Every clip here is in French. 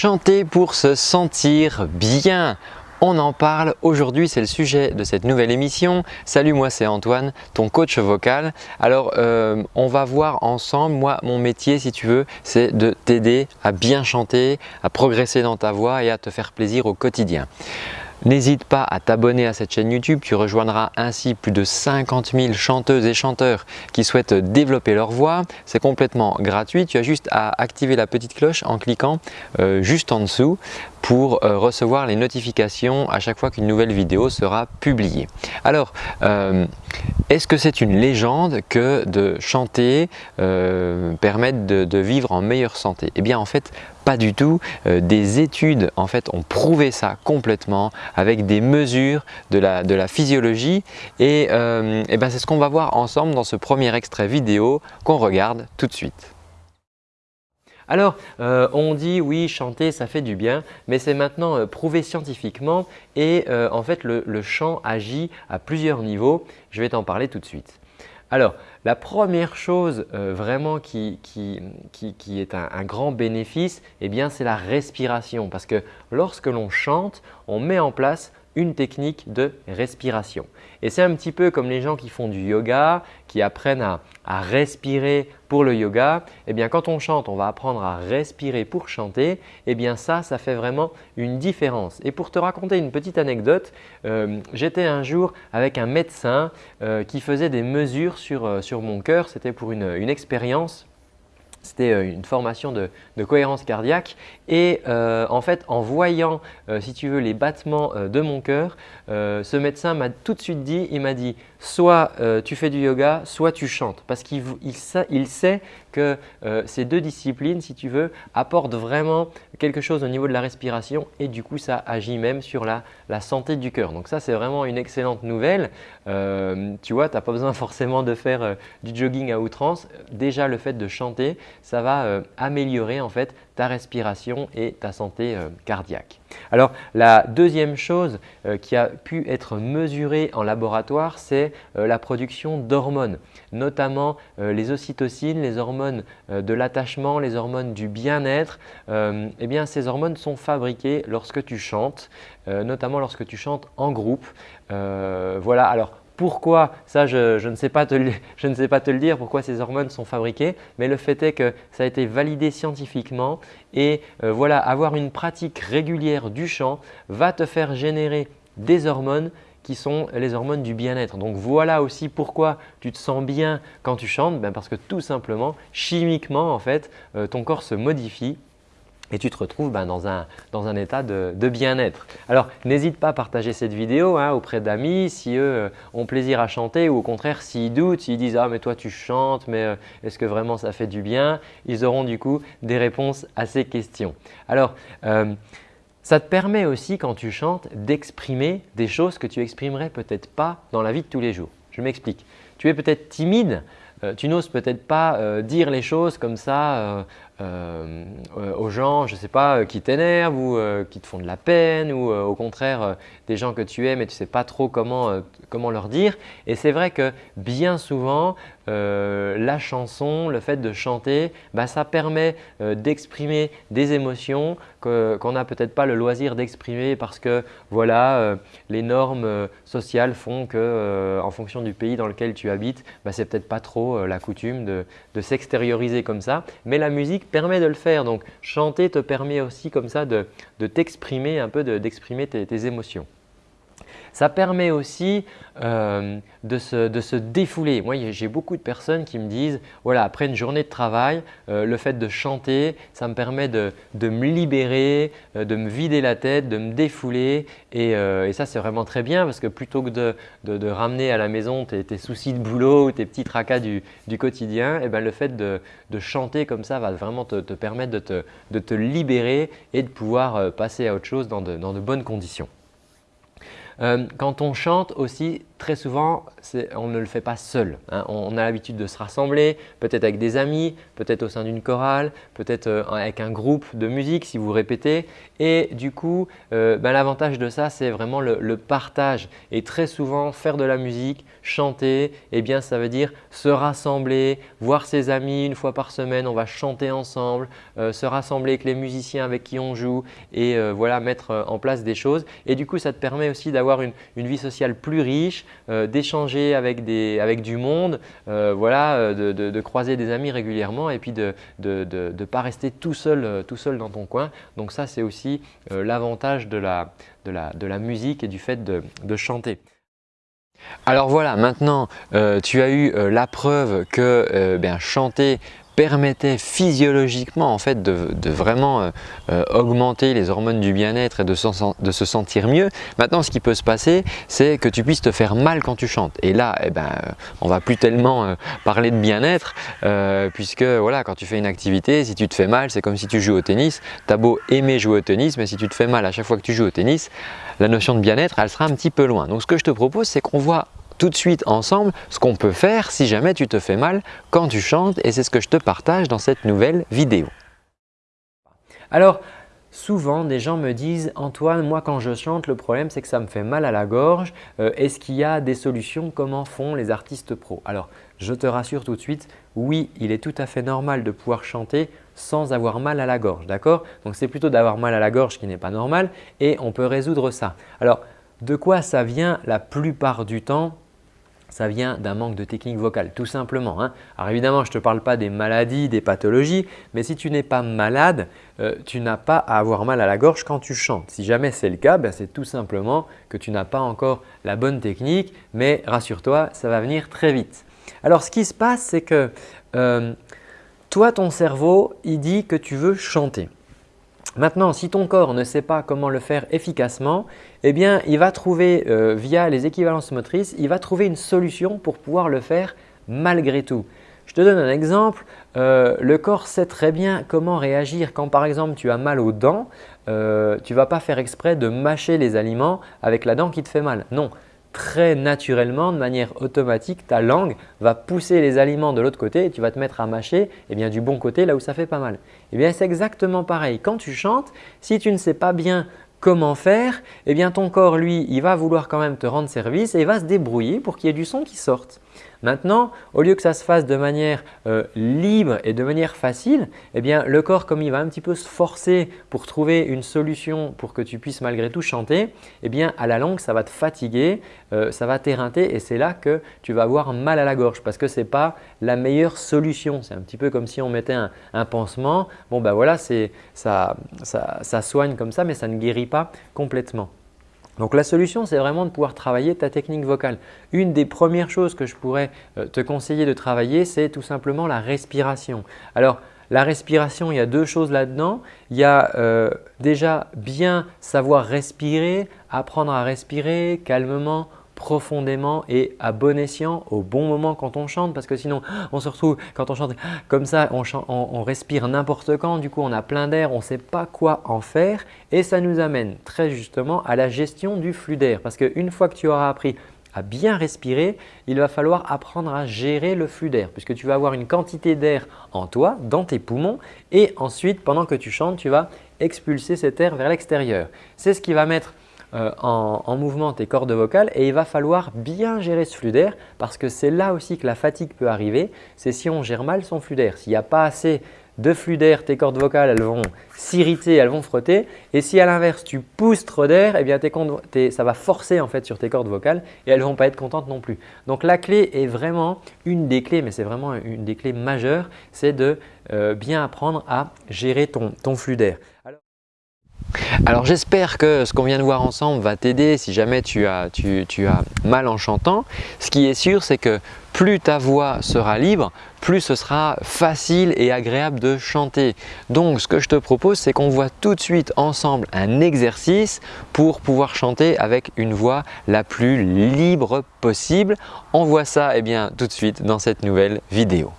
Chanter pour se sentir bien. On en parle aujourd'hui, c'est le sujet de cette nouvelle émission. Salut, moi c'est Antoine, ton coach vocal. Alors, euh, on va voir ensemble, moi mon métier si tu veux, c'est de t'aider à bien chanter, à progresser dans ta voix et à te faire plaisir au quotidien. N'hésite pas à t'abonner à cette chaîne YouTube, tu rejoindras ainsi plus de 50 000 chanteuses et chanteurs qui souhaitent développer leur voix. C'est complètement gratuit, tu as juste à activer la petite cloche en cliquant euh, juste en dessous pour euh, recevoir les notifications à chaque fois qu'une nouvelle vidéo sera publiée. Alors, euh, est-ce que c'est une légende que de chanter euh, permette de, vivre en meilleure santé? Eh bien en fait, pas du tout. des études en fait ont prouvé ça complètement avec des mesures de la, physiologie et, et ben, c'est ce qu'on va voir ensemble dans ce premier extrait vidéo qu'on regarde tout de suite. Alors, euh, on dit oui, chanter, ça fait du bien, mais c'est maintenant euh, prouvé scientifiquement et euh, en fait, le, chant agit à plusieurs niveaux. Je vais t'en parler tout de suite. Alors, la première chose vraiment qui, est un, grand bénéfice, eh c'est la respiration parce que lorsque l'on chante, on met en place une technique de respiration. Et c'est un petit peu comme les gens qui font du yoga, qui apprennent à, respirer pour le yoga. Eh bien, quand on chante, on va apprendre à respirer pour chanter. Eh bien, ça, ça fait vraiment une différence. Et pour te raconter une petite anecdote, euh, j'étais un jour avec un médecin euh, qui faisait des mesures sur, euh, sur mon cœur. C'était pour une, une expérience c'était euh, une formation de, cohérence cardiaque. Et euh, en fait en voyant euh, si tu veux les battements de mon cœur, ce médecin m'a tout de suite dit, il m'a dit soit tu fais du yoga, soit tu chantes. Parce qu'il il sait que ces deux disciplines si tu veux apportent vraiment quelque chose au niveau de la respiration et du coup ça agit même sur la, santé du cœur. Donc ça c'est vraiment une excellente nouvelle. tu vois, tu n'as pas besoin forcément de faire du jogging à outrance. Déjà le fait de chanter, ça va euh, améliorer en fait ta respiration et ta santé euh, cardiaque. Alors la deuxième chose euh, qui a pu être mesurée en laboratoire, c'est la production d'hormones, notamment les ocytocines, les hormones de l'attachement, les hormones du bien-être. eh bien ces hormones sont fabriquées lorsque tu chantes, notamment lorsque tu chantes en groupe. voilà, alors pourquoi Ça, je, ne sais pas te le, dire, pourquoi ces hormones sont fabriquées, mais le fait est que ça a été validé scientifiquement et euh, voilà, avoir une pratique régulière du chant va te faire générer des hormones qui sont les hormones du bien-être. Donc voilà aussi pourquoi tu te sens bien quand tu chantes, ben parce que tout simplement, chimiquement en fait, euh, ton corps se modifie et tu te retrouves ben, dans, un, dans, un, état de, bien-être. Alors n'hésite pas à partager cette vidéo hein, auprès d'amis si eux euh, ont plaisir à chanter ou au contraire s'ils doutent, s'ils disent « Ah mais toi tu chantes, mais euh, est-ce que vraiment ça fait du bien ?» Ils auront du coup des réponses à ces questions. Alors euh, ça te permet aussi quand tu chantes d'exprimer des choses que tu exprimerais peut-être pas dans la vie de tous les jours. Je m'explique. Tu es peut-être timide, tu n'oses peut-être pas dire les choses comme ça euh, euh, aux gens, je sais pas, euh, qui t'énervent ou qui te font de la peine ou au contraire des gens que tu aimes et tu ne sais pas trop comment, comment leur dire. Et c'est vrai que bien souvent, la chanson, le fait de chanter, bah, ça permet d'exprimer des émotions qu'on n'a peut-être pas le loisir d'exprimer parce que voilà, les normes sociales font que en fonction du pays dans lequel tu habites, bah, c'est peut-être pas trop la coutume de, de s'extérioriser comme ça. Mais la musique permet de le faire. Donc chanter te permet aussi comme ça de, t'exprimer un peu, d'exprimer tes émotions. Ça permet aussi euh, de, se, défouler. Moi, j'ai beaucoup de personnes qui me disent voilà, après une journée de travail, euh, le fait de chanter, ça me permet de, me libérer, euh, de me vider la tête, de me défouler. Et, ça, c'est vraiment très bien parce que plutôt que de, ramener à la maison tes, soucis de boulot ou tes petits tracas du, quotidien, eh ben, le fait de, chanter comme ça va vraiment te, permettre de te, libérer et de pouvoir passer à autre chose dans de bonnes conditions. Euh, quand on chante aussi, très souvent, on ne le fait pas seul. Hein. On, a l'habitude de se rassembler, peut-être avec des amis, peut-être au sein d'une chorale, peut-être euh, avec un groupe de musique si vous répétez. Et du coup, euh, ben, l'avantage de ça, c'est vraiment le, partage. Et très souvent, faire de la musique, chanter, eh bien, ça veut dire se rassembler, voir ses amis une fois par semaine, on va chanter ensemble, se rassembler avec les musiciens avec qui on joue et voilà, mettre en place des choses. Et du coup, ça te permet aussi d'avoir une, vie sociale plus riche, euh, d'échanger avec, du monde, euh, voilà, euh, de, croiser des amis régulièrement et puis de ne pas rester tout seul, tout seul dans ton coin. Donc ça, c'est aussi l'avantage de la, de, la, musique et du fait de, chanter. Alors voilà, maintenant tu as eu la preuve que ben, chanter permettait physiologiquement en fait de, vraiment euh, euh, augmenter les hormones du bien-être et de, se sentir mieux. Maintenant ce qui peut se passer c'est que tu puisses te faire mal quand tu chantes et là eh ben, euh, on va plus tellement parler de bien-être puisque voilà quand tu fais une activité si tu te fais mal c'est comme si tu joues au tennis. Tu as beau aimer jouer au tennis mais si tu te fais mal à chaque fois que tu joues au tennis la notion de bien-être elle sera un petit peu loin. Donc ce que je te propose c'est qu'on voit tout de suite ensemble ce qu'on peut faire si jamais tu te fais mal quand tu chantes et c'est ce que je te partage dans cette nouvelle vidéo. Alors, Souvent, des gens me disent « Antoine, moi quand je chante, le problème c'est que ça me fait mal à la gorge. Euh, est-ce qu'il y a des solutions? Comment font les artistes pros ?» Alors, je te rassure tout de suite, oui, il est tout à fait normal de pouvoir chanter sans avoir mal à la gorge, d'accord? Donc, c'est plutôt d'avoir mal à la gorge qui n'est pas normal et on peut résoudre ça. Alors, de quoi ça vient la plupart du temps? Ça vient d'un manque de technique vocale, tout simplement. Hein. Alors évidemment, je ne te parle pas des maladies, des pathologies, mais si tu n'es pas malade, euh, tu n'as pas à avoir mal à la gorge quand tu chantes. Si jamais c'est le cas, ben, c'est tout simplement que tu n'as pas encore la bonne technique, mais rassure-toi, ça va venir très vite. Alors ce qui se passe, c'est que euh, toi, ton cerveau, il dit que tu veux chanter. Maintenant, si ton corps ne sait pas comment le faire efficacement, eh bien, il va trouver euh, via les équivalences motrices, il va trouver une solution pour pouvoir le faire malgré tout. Je te donne un exemple. Euh, le corps sait très bien comment réagir quand par exemple tu as mal aux dents. Euh, tu ne vas pas faire exprès de mâcher les aliments avec la dent qui te fait mal. Non, très naturellement, de manière automatique, ta langue va pousser les aliments de l'autre côté et tu vas te mettre à mâcher eh bien, du bon côté là où ça fait pas mal. Eh bien, c'est exactement pareil. Quand tu chantes, si tu ne sais pas bien comment faire, eh bien, ton corps, lui, il va vouloir quand même te rendre service et il va se débrouiller pour qu'il y ait du son qui sorte. Maintenant, au lieu que ça se fasse de manière euh, libre et de manière facile, eh bien, le corps, comme il va un petit peu se forcer pour trouver une solution pour que tu puisses malgré tout chanter, eh bien, à la longue, ça va te fatiguer, euh, ça va t'éreinter et c'est là que tu vas avoir mal à la gorge parce que ce n'est pas la meilleure solution. C'est un petit peu comme si on mettait un, pansement. Bon, ben voilà, ça, ça soigne comme ça, mais ça ne guérit pas complètement. Donc la solution, c'est vraiment de pouvoir travailler ta technique vocale. Une des premières choses que je pourrais euh, te conseiller de travailler, c'est tout simplement la respiration. Alors la respiration, il y a deux choses là-dedans. Il y a euh, déjà bien savoir respirer, apprendre à respirer calmement, profondément et à bon escient au bon moment quand on chante parce que sinon on se retrouve quand on chante comme ça, on, respire n'importe quand, du coup on a plein d'air, on ne sait pas quoi en faire et ça nous amène très justement à la gestion du flux d'air parce qu'une fois que tu auras appris à bien respirer, il va falloir apprendre à gérer le flux d'air puisque tu vas avoir une quantité d'air en toi, dans tes poumons et ensuite pendant que tu chantes, tu vas expulser cet air vers l'extérieur. C'est ce qui va mettre euh, en, mouvement tes cordes vocales et il va falloir bien gérer ce flux d'air parce que c'est là aussi que la fatigue peut arriver, c'est si on gère mal son flux d'air. S'il n'y a pas assez de flux d'air, tes cordes vocales elles vont s'irriter, elles vont frotter et si à l'inverse tu pousses trop d'air, eh bien ça va forcer en fait sur tes cordes vocales et elles ne vont pas être contentes non plus. Donc la clé est vraiment une des clés, mais c'est vraiment une des clés majeures, c'est de euh, bien apprendre à gérer ton, ton flux d'air. Alors j'espère que ce qu'on vient de voir ensemble va t'aider si jamais tu as, mal en chantant. Ce qui est sûr, c'est que plus ta voix sera libre, plus ce sera facile et agréable de chanter. Donc ce que je te propose, c'est qu'on voit tout de suite ensemble un exercice pour pouvoir chanter avec une voix la plus libre possible. On voit ça eh bien, tout de suite dans cette nouvelle vidéo.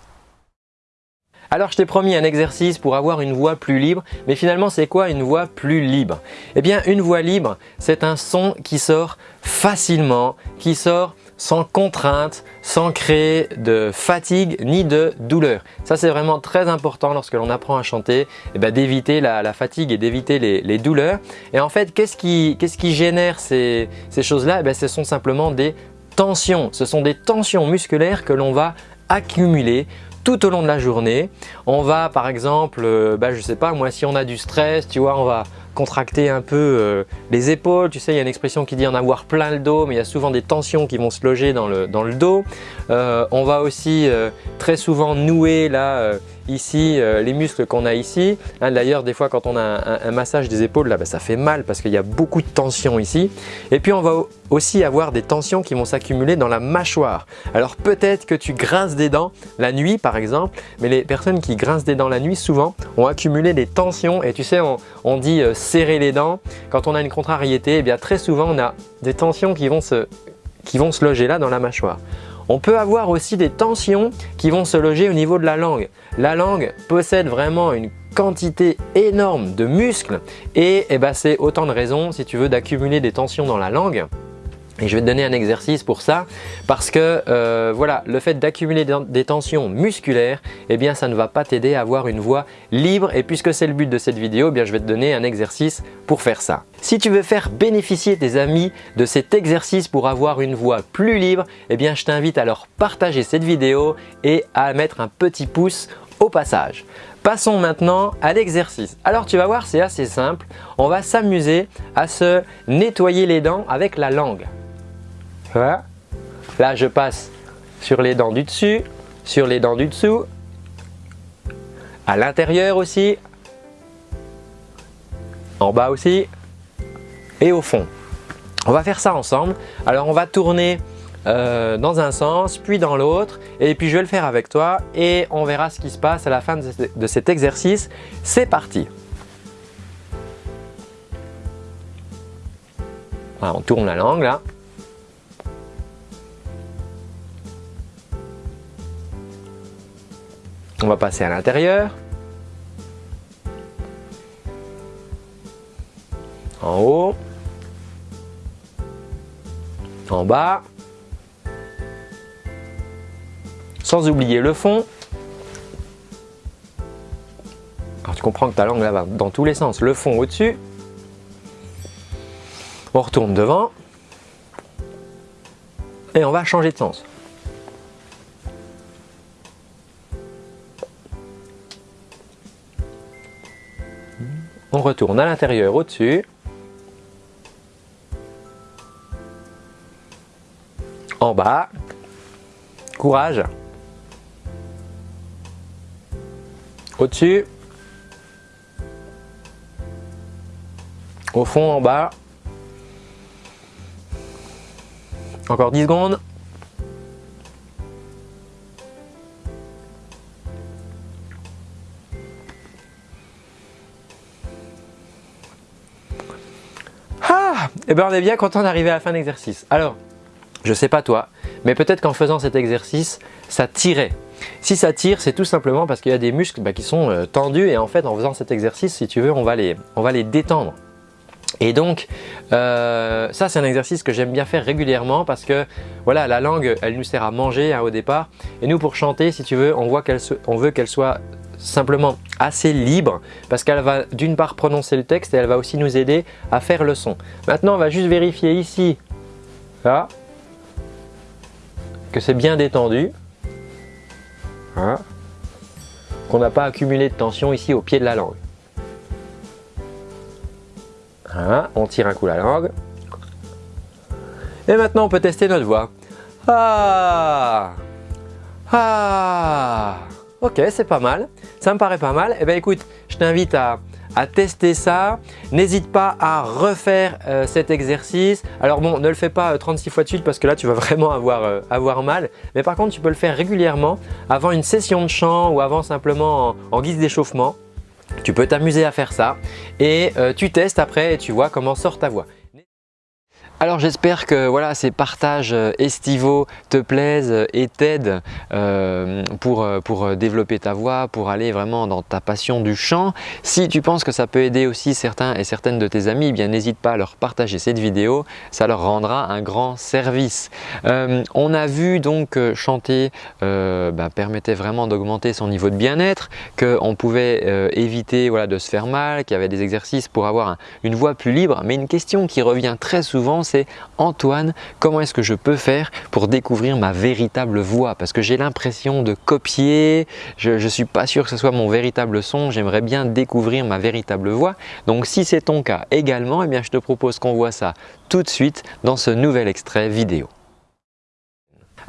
Alors je t'ai promis un exercice pour avoir une voix plus libre, mais finalement c'est quoi une voix plus libre? Eh bien une voix libre, c'est un son qui sort facilement, qui sort sans contrainte, sans créer de fatigue ni de douleur. Ça c'est vraiment très important lorsque l'on apprend à chanter, eh ben, d'éviter la, fatigue et d'éviter les, douleurs. Et en fait, qu'est-ce qui, génère ces, choses-là? Eh ben, Ce sont simplement des tensions. Ce sont des tensions musculaires que l'on va accumuler tout au long de la journée. On va par exemple, euh, bah, je sais pas moi, si on a du stress, tu vois, on va contracter un peu euh, les épaules. Tu sais, il y a une expression qui dit en avoir plein le dos, mais il y a souvent des tensions qui vont se loger dans le, dans le dos. Euh, on va aussi très souvent nouer là ici euh, les muscles qu'on a ici. D'ailleurs, des fois quand on a un, massage des épaules, là, bah, ça fait mal parce qu'il y a beaucoup de tension ici. Et puis on va aussi avoir des tensions qui vont s'accumuler dans la mâchoire. Alors peut-être que tu grinces des dents la nuit par exemple, mais les personnes qui grincent des dents la nuit souvent ont accumulé des tensions et tu sais on, dit euh, serrer les dents. Quand on a une contrariété, eh bien très souvent on a des tensions qui vont se, loger là dans la mâchoire. On peut avoir aussi des tensions qui vont se loger au niveau de la langue. La langue possède vraiment une quantité énorme de muscles et eh ben, c'est autant de raisons si tu veux d'accumuler des tensions dans la langue et je vais te donner un exercice pour ça parce que euh, voilà, le fait d'accumuler des tensions musculaires, eh bien ça ne va pas t'aider à avoir une voix libre et puisque c'est le but de cette vidéo, eh je vais te donner un exercice pour faire ça. Si tu veux faire bénéficier tes amis de cet exercice pour avoir une voix plus libre, eh bien je t'invite à leur partager cette vidéo et à mettre un petit pouce au passage. Passons maintenant à l'exercice. Alors tu vas voir, c'est assez simple. On va s'amuser à se nettoyer les dents avec la langue. Voilà. Là, je passe sur les dents du dessus, sur les dents du dessous, à l'intérieur aussi, en bas aussi et au fond. On va faire ça ensemble. Alors, on va tourner euh, dans un sens, puis dans l'autre. Et puis, je vais le faire avec toi et on verra ce qui se passe à la fin de cet exercice. C'est parti On tourne la langue là. Va passer à l'intérieur. En haut. En bas. Sans oublier le fond. Alors tu comprends que ta langue va dans tous les sens. Le fond au-dessus. On retourne devant. Et on va changer de sens. On retourne à l'intérieur au-dessus. En bas. Courage. Au-dessus. Au fond, en bas. Encore 10 secondes. Est bien content d'arriver à la fin de. Alors, je sais pas toi, mais peut-être qu'en faisant cet exercice, ça tirait. Si ça tire, c'est tout simplement parce qu'il y a des muscles bah, qui sont euh, tendus et en fait, en faisant cet exercice, si tu veux, on va les, détendre. Et donc, euh, ça c'est un exercice que j'aime bien faire régulièrement parce que voilà, la langue, elle nous sert à manger hein, au départ. Et nous, pour chanter, si tu veux, on, voit on veut qu'elle soit simplement assez libre parce qu'elle va d'une part prononcer le texte et elle va aussi nous aider à faire le son. Maintenant, on va juste vérifier ici, là, que c'est bien détendu, hein, qu'on n'a pas accumulé de tension ici au pied de la langue. Hein, on tire un coup la langue. Et maintenant, on peut tester notre voix. Ah Ah Ok, c'est pas mal. Ça me paraît pas mal. Eh bien écoute, je t'invite à, tester ça. N'hésite pas à refaire euh, cet exercice. Alors bon, ne le fais pas 36 euh, fois de suite parce que là, tu vas vraiment avoir, euh, avoir mal. Mais par contre, tu peux le faire régulièrement avant une session de chant ou avant simplement en, guise d'échauffement. Tu peux t'amuser à faire ça et tu testes après et tu vois comment sort ta voix. Alors j'espère que voilà, ces partages euh, estivaux te plaisent et t'aident euh, pour, euh, développer ta voix, pour aller vraiment dans ta passion du chant. Si tu penses que ça peut aider aussi certains et certaines de tes amis, eh n'hésite pas à leur partager cette vidéo, ça leur rendra un grand service. on a vu donc que chanter bah, permettait vraiment d'augmenter son niveau de bien-être, qu'on pouvait éviter voilà, de se faire mal, qu'il y avait des exercices pour avoir une voix plus libre. Mais une question qui revient très souvent, c'est Antoine, comment est-ce que je peux faire pour découvrir ma véritable voix? Parce que j'ai l'impression de copier, je ne suis pas sûr que ce soit mon véritable son, j'aimerais bien découvrir ma véritable voix. Donc si c'est ton cas également, eh bien, je te propose qu'on voit ça tout de suite dans ce nouvel extrait vidéo.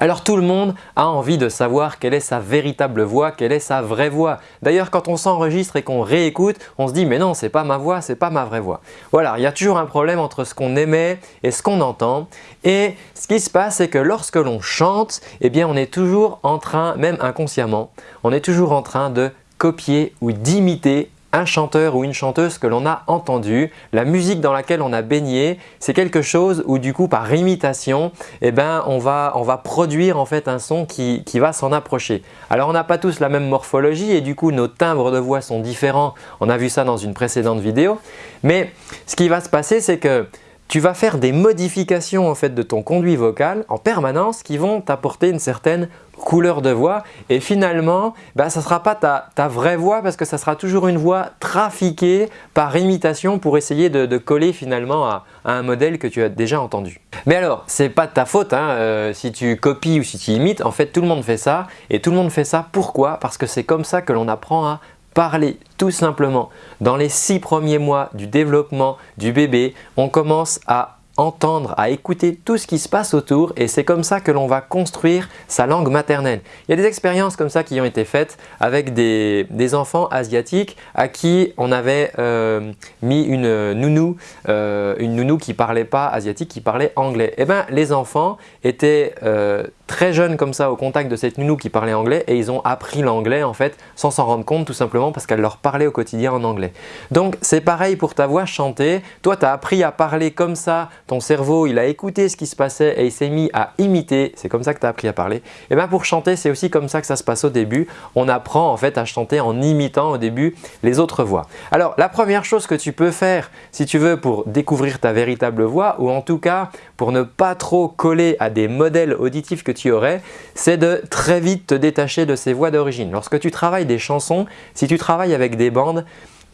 Alors tout le monde a envie de savoir quelle est sa véritable voix, quelle est sa vraie voix. D'ailleurs quand on s'enregistre et qu'on réécoute, on se dit mais non c'est pas ma voix, c'est pas ma vraie voix. Voilà, il y a toujours un problème entre ce qu'on émet et ce qu'on entend. Et ce qui se passe c'est que lorsque l'on chante, eh on est toujours en train, même inconsciemment, on est toujours en train de copier ou d'imiter un chanteur ou une chanteuse que l'on a entendu, la musique dans laquelle on a baigné, c'est quelque chose où du coup par imitation, eh ben, on, va, produire en fait un son qui, qui va s'en approcher. Alors on n'a pas tous la même morphologie et du coup nos timbres de voix sont différents, on a vu ça dans une précédente vidéo, mais ce qui va se passer c'est que tu vas faire des modifications en fait de ton conduit vocal en permanence qui vont t'apporter une certaine couleur de voix. Et finalement bah, ça ne sera pas ta, vraie voix parce que ça sera toujours une voix trafiquée par imitation pour essayer de, coller finalement à, un modèle que tu as déjà entendu. Mais alors ce n'est pas de ta faute hein, euh, si tu copies ou si tu imites, en fait tout le monde fait ça. Et tout le monde fait ça. Pourquoi? Parce que c'est comme ça que l'on apprend à parler tout simplement. Dans les six premiers mois du développement du bébé, on commence à entendre, à écouter tout ce qui se passe autour et c'est comme ça que l'on va construire sa langue maternelle. Il y a des expériences comme ça qui ont été faites avec des, enfants asiatiques à qui on avait euh, mis une nounou, euh, une nounou qui parlait pas asiatique, qui parlait anglais. Et eh bien les enfants étaient euh, très jeunes comme ça au contact de cette nounou qui parlait anglais et ils ont appris l'anglais en fait sans s'en rendre compte tout simplement parce qu'elle leur parlait au quotidien en anglais. Donc c'est pareil pour ta voix chantée, toi tu as appris à parler comme ça, ton cerveau il a écouté ce qui se passait et il s'est mis à imiter, c'est comme ça que tu as appris à parler. Et eh bien pour chanter c'est aussi comme ça que ça se passe au début, on apprend en fait à chanter en imitant au début les autres voix. Alors la première chose que tu peux faire si tu veux pour découvrir ta véritable voix ou en tout cas pour ne pas trop coller à des modèles auditifs que tu aurais, c'est de très vite te détacher de ces voix d'origine. Lorsque tu travailles des chansons, si tu travailles avec des bandes,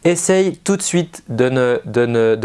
essaye tout de suite de,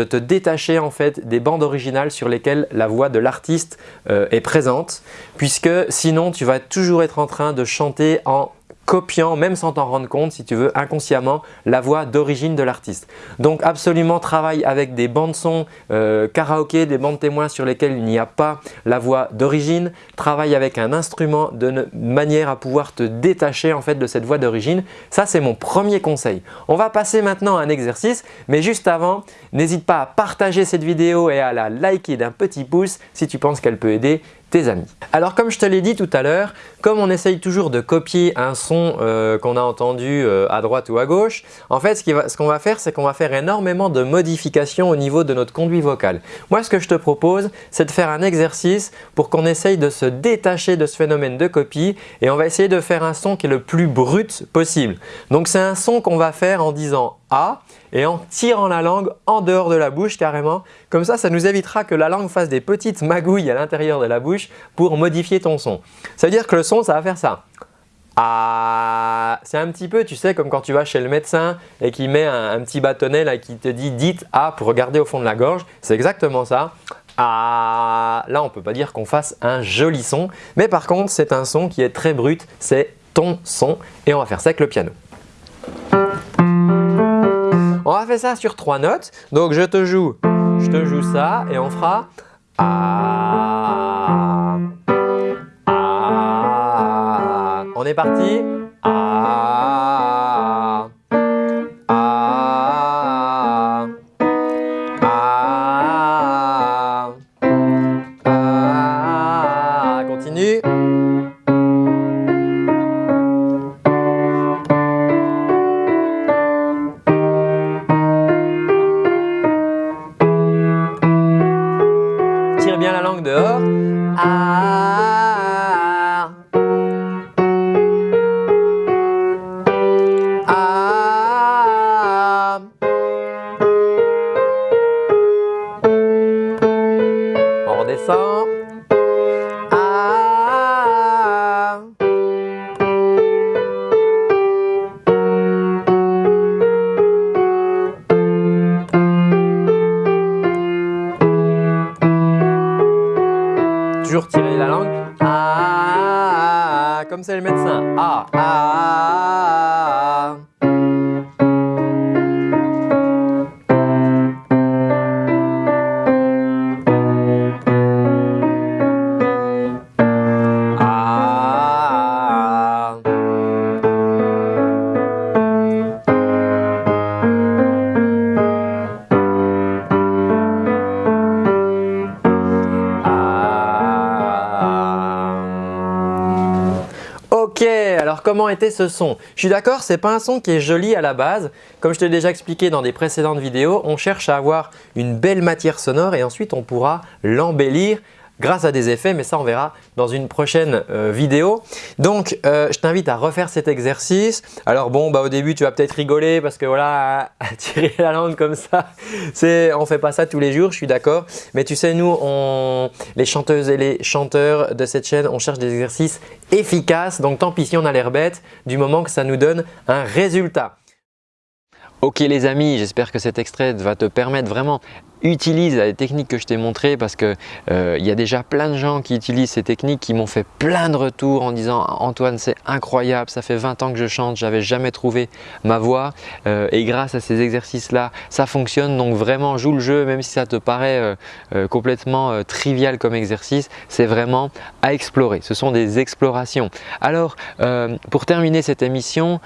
te détacher en fait des bandes originales sur lesquelles la voix de l'artiste euh, est présente puisque sinon tu vas toujours être en train de chanter en copiant, même sans t'en rendre compte, si tu veux, inconsciemment, la voix d'origine de l'artiste. Donc absolument travaille avec des bandes son euh, karaoké, des bandes témoins sur lesquelles il n'y a pas la voix d'origine. Travaille avec un instrument de manière à pouvoir te détacher en fait de cette voix d'origine. Ça, c'est mon premier conseil. On va passer maintenant à un exercice, mais juste avant, n'hésite pas à partager cette vidéo et à la liker d'un petit pouce si tu penses qu'elle peut aider tes amis. Alors comme je te l'ai dit tout à l'heure, comme on essaye toujours de copier un son euh, qu'on a entendu euh, à droite ou à gauche, en fait ce qu'on va, faire c'est qu'on va faire énormément de modifications au niveau de notre conduit vocal. Moi ce que je te propose c'est de faire un exercice pour qu'on essaye de se détacher de ce phénomène de copie et on va essayer de faire un son qui est le plus brut possible. Donc c'est un son qu'on va faire en disant A et en tirant la langue en dehors de la bouche carrément. Comme ça, ça nous évitera que la langue fasse des petites magouilles à l'intérieur de la bouche pour modifier ton son. Ça veut dire que le son, ça va faire ça. Ah, c'est un petit peu, tu sais, comme quand tu vas chez le médecin et qu'il met un, petit bâtonnet là qui te dit « dites A » pour regarder au fond de la gorge. C'est exactement ça. Ah, là, on ne peut pas dire qu'on fasse un joli son, mais par contre, c'est un son qui est très brut, c'est ton son et on va faire ça avec le piano. On va faire ça sur trois notes. Donc je te joue, je te joue ça et on fera. On est parti. Était ce son Je suis d'accord, ce n'est pas un son qui est joli à la base. Comme je te l'ai déjà expliqué dans des précédentes vidéos, on cherche à avoir une belle matière sonore et ensuite on pourra l'embellir grâce à des effets, mais ça on verra dans une prochaine euh, vidéo. Donc euh, je t'invite à refaire cet exercice. Alors bon, bah, au début tu vas peut-être rigoler parce que voilà, tirer la langue comme ça, on ne fait pas ça tous les jours, je suis d'accord. Mais tu sais, nous, on, les chanteuses et les chanteurs de cette chaîne, on cherche des exercices efficaces. Donc tant pis si on a l'air bête du moment que ça nous donne un résultat. Ok les amis, j'espère que cet extrait va te permettre vraiment utilise les techniques que je t'ai montrées parce qu'il euh, y a déjà plein de gens qui utilisent ces techniques qui m'ont fait plein de retours en disant Antoine c'est incroyable, ça fait 20 ans que je chante, j'avais jamais trouvé ma voix. Euh, et grâce à ces exercices là ça fonctionne. Donc vraiment joue le jeu même si ça te paraît euh, complètement trivial comme exercice, c'est vraiment à explorer, ce sont des explorations. Alors pour terminer cette émission,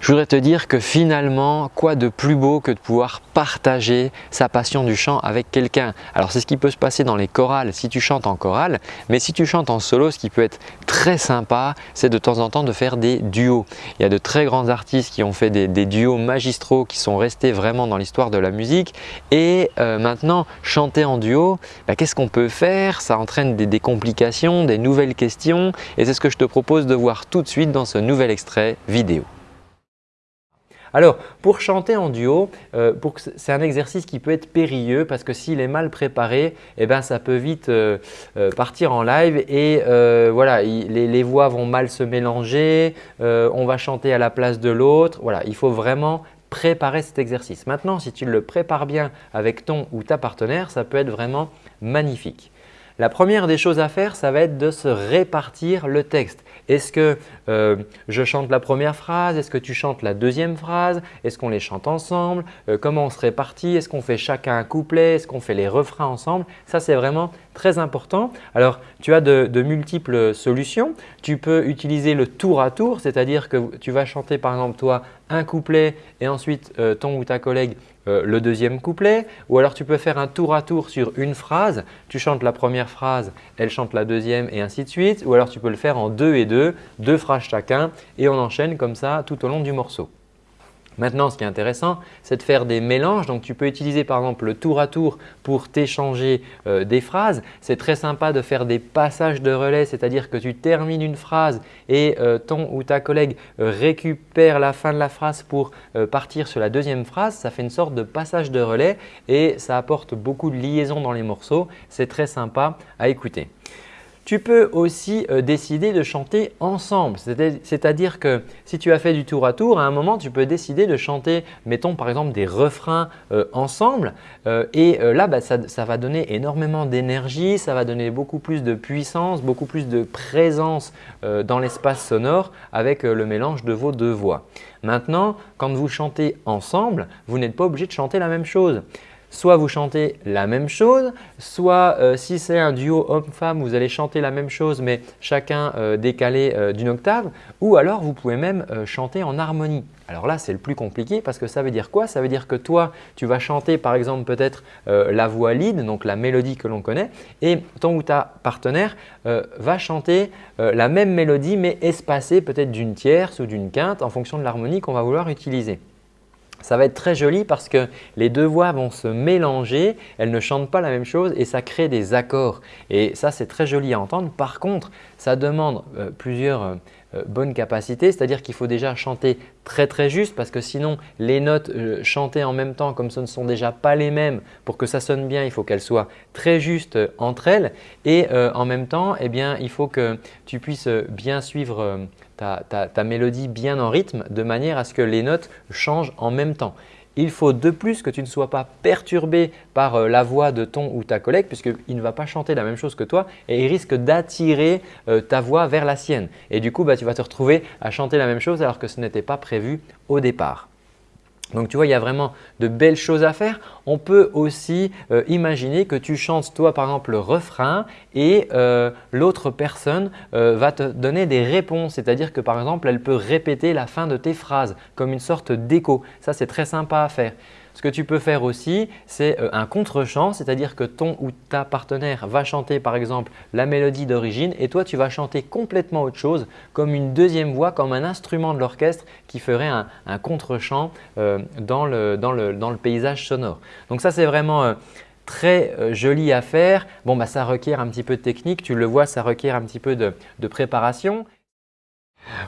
je voudrais te dire que finalement, quoi de plus beau que de pouvoir partager sa passion du chant avec quelqu'un? Alors c'est ce qui peut se passer dans les chorales si tu chantes en chorale, mais si tu chantes en solo, ce qui peut être très sympa, c'est de temps en temps de faire des duos. Il y a de très grands artistes qui ont fait des, duos magistraux qui sont restés vraiment dans l'histoire de la musique et euh, maintenant chanter en duo, bah, qu'est-ce qu'on peut faire? Ça entraîne des, des complications, des nouvelles questions et c'est ce que je te propose de voir tout de suite dans ce nouvel extrait vidéo. Alors, pour chanter en duo, euh, c'est un exercice qui peut être périlleux parce que s'il est mal préparé, eh ben, ça peut vite euh, euh, partir en live et voilà, les, voix vont mal se mélanger, on va chanter à la place de l'autre. Voilà, il faut vraiment préparer cet exercice. Maintenant, si tu le prépares bien avec ton ou ta partenaire, ça peut être vraiment magnifique. La première des choses à faire, ça va être de se répartir le texte. Est-ce que euh, je chante la première phrase? Est-ce que tu chantes la deuxième phrase? Est-ce qu'on les chante ensemble? Euh, Comment on se répartit? Est-ce qu'on fait chacun un couplet? Est-ce qu'on fait les refrains ensemble? Ça, c'est vraiment très important. Alors, tu as de, multiples solutions. Tu peux utiliser le tour à tour, c'est-à-dire que tu vas chanter par exemple toi un couplet et ensuite euh, ton ou ta collègue euh, le deuxième couplet ou alors tu peux faire un tour à tour sur une phrase, tu chantes la première phrase, elle chante la deuxième et ainsi de suite ou alors tu peux le faire en deux et deux, deux phrases chacun et on enchaîne comme ça tout au long du morceau. Maintenant, ce qui est intéressant, c'est de faire des mélanges. Donc, tu peux utiliser par exemple le tour à tour pour t'échanger euh, des phrases. C'est très sympa de faire des passages de relais, c'est-à-dire que tu termines une phrase et euh, ton ou ta collègue récupère la fin de la phrase pour euh, partir sur la deuxième phrase. Ça fait une sorte de passage de relais et ça apporte beaucoup de liaison dans les morceaux. C'est très sympa à écouter. Tu peux aussi euh, décider de chanter ensemble, c'est-à-dire que si tu as fait du tour à tour, à un moment tu peux décider de chanter, mettons par exemple des refrains euh, ensemble euh, et là bah, ça, ça, va donner énormément d'énergie, ça va donner beaucoup plus de puissance, beaucoup plus de présence dans l'espace sonore avec le mélange de vos deux voix. Maintenant, quand vous chantez ensemble, vous n'êtes pas obligé de chanter la même chose soit vous chantez la même chose, soit euh, si c'est un duo homme-femme, vous allez chanter la même chose mais chacun euh, décalé euh, d'une octave ou alors vous pouvez même chanter en harmonie. Alors là, c'est le plus compliqué parce que ça veut dire quoi? Ça veut dire que toi, tu vas chanter par exemple peut-être la voix lead, donc la mélodie que l'on connaît et ton ou ta partenaire va chanter la même mélodie mais espacée peut-être d'une tierce ou d'une quinte en fonction de l'harmonie qu'on va vouloir utiliser. Ça va être très joli parce que les deux voix vont se mélanger, elles ne chantent pas la même chose et ça crée des accords. Et ça, c'est très joli à entendre. Par contre, ça demande euh, plusieurs euh, bonne capacité, c'est-à-dire qu'il faut déjà chanter très très juste parce que sinon les notes chantées en même temps comme ce ne sont déjà pas les mêmes pour que ça sonne bien, il faut qu'elles soient très justes entre elles et en même temps eh bien, il faut que tu puisses bien suivre ta, mélodie bien en rythme de manière à ce que les notes changent en même temps. Il faut de plus que tu ne sois pas perturbé par euh, la voix de ton ou ta collègue puisqu'il ne va pas chanter la même chose que toi et il risque d'attirer euh, ta voix vers la sienne. Et du coup, bah, tu vas te retrouver à chanter la même chose alors que ce n'était pas prévu au départ. Donc tu vois, il y a vraiment de belles choses à faire. On peut aussi euh, imaginer que tu chantes toi par exemple le refrain et euh, l'autre personne euh, va te donner des réponses. C'est-à-dire que par exemple, elle peut répéter la fin de tes phrases comme une sorte d'écho. Ça, c'est très sympa à faire. Ce que tu peux faire aussi, c'est euh, un contre-chant, c'est-à-dire que ton ou ta partenaire va chanter par exemple la mélodie d'origine et toi tu vas chanter complètement autre chose comme une deuxième voix, comme un instrument de l'orchestre qui ferait un, contre-chant euh, dans, le, paysage sonore. Donc ça c'est vraiment euh, très joli à faire. Bon, bah, ça requiert un petit peu de technique, tu le vois, ça requiert un petit peu de préparation.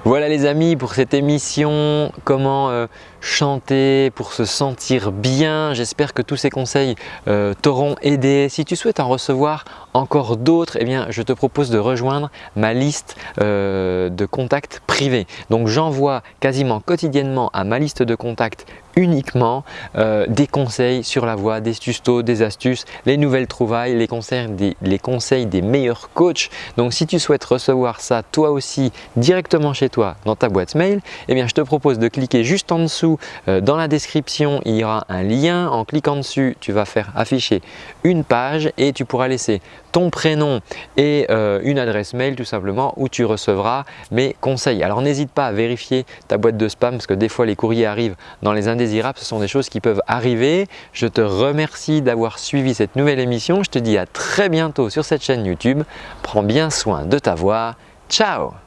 Voilà les amis pour cette émission, comment chanter pour se sentir bien. J'espère que tous ces conseils euh, t'auront aidé. Si tu souhaites en recevoir encore d'autres, eh bien, je te propose de rejoindre ma liste euh, de contacts privés. Donc j'envoie quasiment quotidiennement à ma liste de contacts uniquement euh, des conseils sur la voie, des tustos, des astuces, les nouvelles trouvailles, les conseils, des, les conseils des meilleurs coachs. Donc si tu souhaites recevoir ça toi aussi directement chez toi dans ta boîte mail, eh bien je te propose de cliquer juste en dessous euh, dans la description, il y aura un lien. En cliquant dessus, tu vas faire afficher une page et tu pourras laisser ton prénom et euh, une adresse mail tout simplement où tu recevras mes conseils. Alors n'hésite pas à vérifier ta boîte de spam parce que des fois les courriers arrivent dans les indésirables, ce sont des choses qui peuvent arriver. Je te remercie d'avoir suivi cette nouvelle émission. Je te dis à très bientôt sur cette chaîne YouTube. Prends bien soin de ta voix. Ciao